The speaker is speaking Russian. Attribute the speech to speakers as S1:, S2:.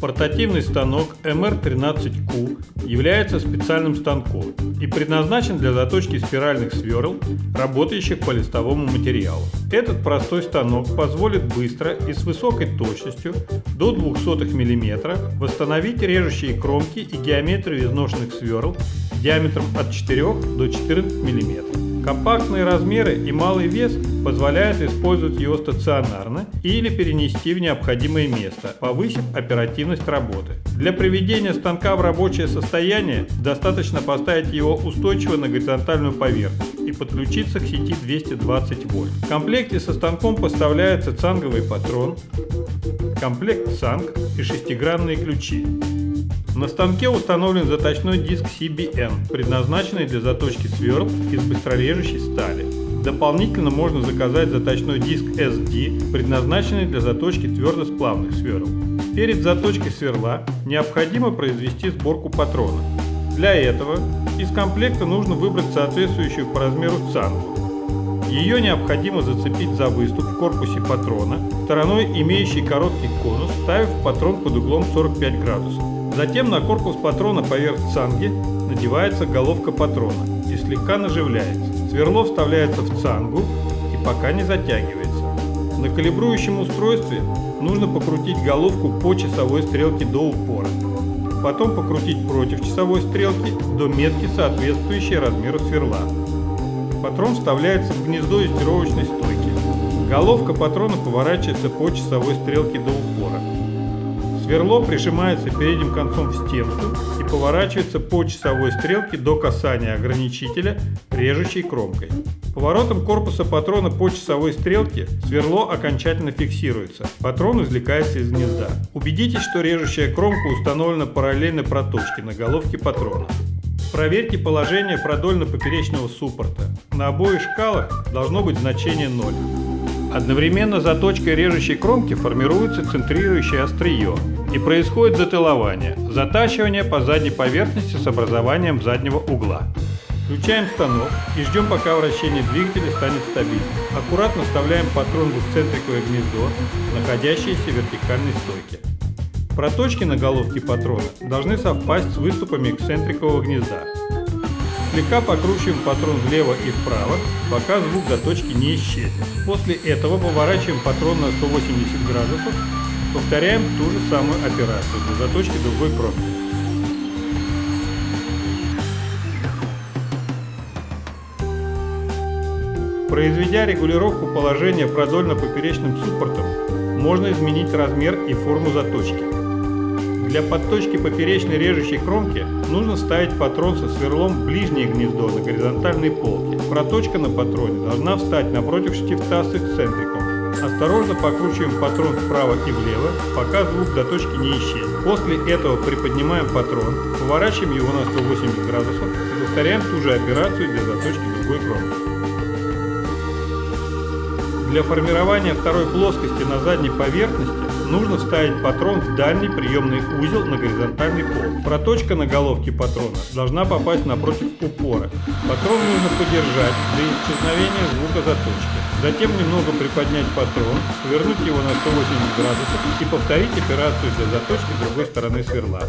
S1: Портативный станок MR13Q является специальным станком и предназначен для заточки спиральных сверл, работающих по листовому материалу. Этот простой станок позволит быстро и с высокой точностью до 0,02 мм восстановить режущие кромки и геометрию изношенных сверл диаметром от 4 до 14 мм. Компактные размеры и малый вес позволяют использовать его стационарно или перенести в необходимое место, повысив оперативность работы. Для приведения станка в рабочее состояние достаточно поставить его устойчиво на горизонтальную поверхность и подключиться к сети 220 вольт. В комплекте со станком поставляется цанговый патрон, комплект цанг и шестигранные ключи. На станке установлен заточной диск CBN, предназначенный для заточки сверл из быстрорежущей стали. Дополнительно можно заказать заточной диск SD, предназначенный для заточки твердосплавных сверл. Перед заточкой сверла необходимо произвести сборку патрона. Для этого из комплекта нужно выбрать соответствующую по размеру цангу. Ее необходимо зацепить за выступ в корпусе патрона, стороной имеющий короткий конус, ставив патрон под углом 45 градусов. Затем на корпус патрона поверх цанги надевается головка патрона и слегка наживляется. Сверло вставляется в цангу и пока не затягивается. На калибрующем устройстве нужно покрутить головку по часовой стрелке до упора. Потом покрутить против часовой стрелки до метки, соответствующей размеру сверла. Патрон вставляется в гнездо юстировочной стойки. Головка патрона поворачивается по часовой стрелке до упора. Сверло прижимается передним концом в стенку и поворачивается по часовой стрелке до касания ограничителя режущей кромкой. Поворотом корпуса патрона по часовой стрелке сверло окончательно фиксируется. Патрон извлекается из гнезда. Убедитесь, что режущая кромка установлена параллельно проточке на головке патрона. Проверьте положение продольно-поперечного суппорта. На обоих шкалах должно быть значение 0. Одновременно заточкой режущей кромки формируется центрирующее острие, и происходит затылование, затачивание по задней поверхности с образованием заднего угла. Включаем станок и ждем пока вращение двигателя станет стабильным. Аккуратно вставляем патрон в эксцентриковое гнездо, находящееся в вертикальной стойке. Проточки на головке патрона должны совпасть с выступами эксцентрикового гнезда. Слегка покручиваем патрон влево и вправо, пока звук заточки не исчезнет. После этого поворачиваем патрон на 180 градусов Повторяем ту же самую операцию для заточки другой кромки. Произведя регулировку положения продольно-поперечным суппортом, можно изменить размер и форму заточки. Для подточки поперечной режущей кромки нужно ставить патрон со сверлом в ближнее гнездо на горизонтальной полке. Проточка на патроне должна встать напротив штифта с эксцентриком Осторожно покручиваем патрон вправо и влево, пока звук заточки не исчезнет. После этого приподнимаем патрон, поворачиваем его на 180 градусов и повторяем ту же операцию для заточки другой кромки. Для формирования второй плоскости на задней поверхности нужно вставить патрон в дальний приемный узел на горизонтальный пол. Проточка на головке патрона должна попасть напротив упора. Патрон нужно подержать для исчезновения звука заточки. Затем немного приподнять патрон, повернуть его на 180 градусов и повторить операцию для заточки другой стороны сверла.